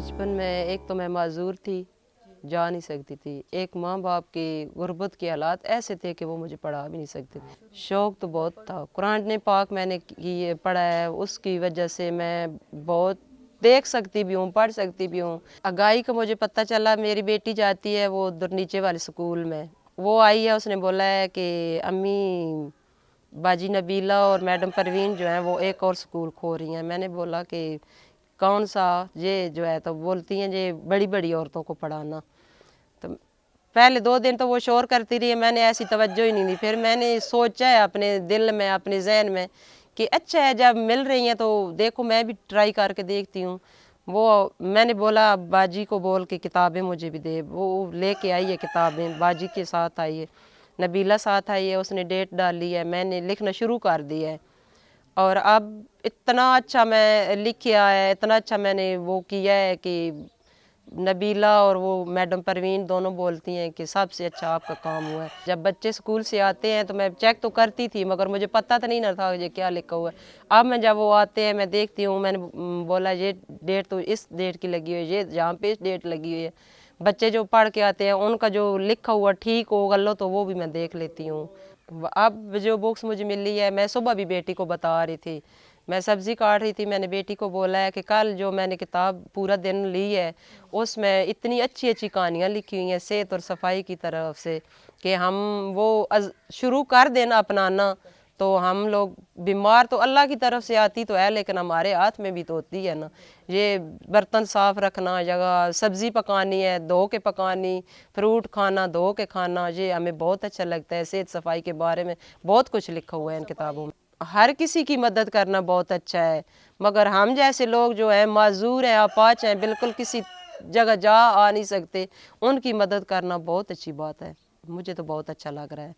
بچپن میں ایک تو میں معذور تھی، جا نہیں سکتی تھی۔ ایک ماں باپ کی غربت کے حالات ایسے تھے کہ وہ مجھے پڑھا بھی نہیں سکتے۔ شوق تو بہت تھا۔ قرآن پاک میں نے پڑھا ہے، اس کی وجہ سے میں بہت دیکھ سکتی بھی ہوں، پڑھ سکتی بھی ہوں۔ اگائی کا مجھے پتہ چلا، میری بیٹی جاتی ہے وہ ادھر نیچے والے سکول میں۔ وہ آئی ہے، اس نے بولا ہے کہ امی، باجی نبیلہ اور میڈم پروین جو ہیں وہ ایک اور سکول کھو رہی ہیں۔ میں نے بولا کہ کون سا یہ جو ہے تو بولتی ہیں یہ بڑی بڑی عورتوں کو پڑھانا۔ تو پہلے دو دن تو وہ شور کرتی رہی ہے، میں نے ایسی توجہ ہی نہیں دی۔ پھر میں نے سوچا ہے اپنے دل میں، اپنے ذہن میں کہ اچھا ہے، جب مل رہی ہیں تو دیکھو، میں بھی ٹرائی کر کے دیکھتی ہوں۔ وہ، میں نے بولا، باجی کو بول کے کتابیں مجھے بھی دے۔ وہ لے کے آئی ہے کتابیں، باجی کے ساتھ آئی ہے، نبیلہ ساتھ آئی ہے، اس نے ڈیٹ ڈالی ہے، میں نے لکھنا شروع کر دیا ہے۔ اور اب اتنا اچھا میں لکھیا ہے، اتنا اچھا میں نے وہ کیا ہے کہ نبیلہ اور وہ میڈم پروین دونوں بولتی ہیں کہ سب سے اچھا آپ کا کام ہوا ہے۔ جب بچے سکول سے آتے ہیں تو میں چیک تو کرتی تھی، مگر مجھے پتہ تو نہیں نہ تھا یہ کیا لکھا ہوا ہے۔ اب میں جب وہ آتے ہیں، میں دیکھتی ہوں، میں نے بولا یہ ڈیٹ تو اس ڈیٹ کی لگی ہوئی ہے، یہ جہاں پہ اس ڈیٹ لگی ہوئی ہے۔ بچے جو پڑھ کے آتے ہیں، ان کا جو لکھا ہوا ٹھیک ہو غلط تو وہ بھی میں دیکھ لیتی ہوں۔ اب جو بکس مجھے ملی ہے، میں صبح بھی بیٹی کو بتا رہی تھی۔ میں سبزی کاٹ رہی تھی، میں نے بیٹی کو بولا ہے کہ کل جو میں نے کتاب پورا دن لی ہے، اس میں اتنی اچھی اچھی کہانیاں لکھی ہوئی ہیں صحت اور صفائی کی طرف سے کہ ہم وہ شروع کر دینا اپنانا تو ہم لوگ بیمار تو اللہ کی طرف سے آتی تو ہے، لیکن ہمارے ہاتھ میں بھی تو ہوتی ہے نا۔ یہ برتن صاف رکھنا جگہ سبزی پکانی ہے، دھو کے پکانی، فروٹ کھانا، دھو کے کھانا، یہ ہمیں بہت اچھا لگتا ہے۔ صحت صفائی کے بارے میں بہت کچھ لکھا ہوا ہے ان کتابوں میں۔ ہر کسی کی مدد کرنا بہت اچھا ہے۔ مگر ہم جیسے لوگ جو ہیں، معذور ہیں اپاچ ہیں، بالکل کسی جگہ جا آ نہیں سکتے۔ ان کی مدد کرنا بہت اچھی بات ہے۔ مجھے تو بہت اچھا لگ رہا ہے۔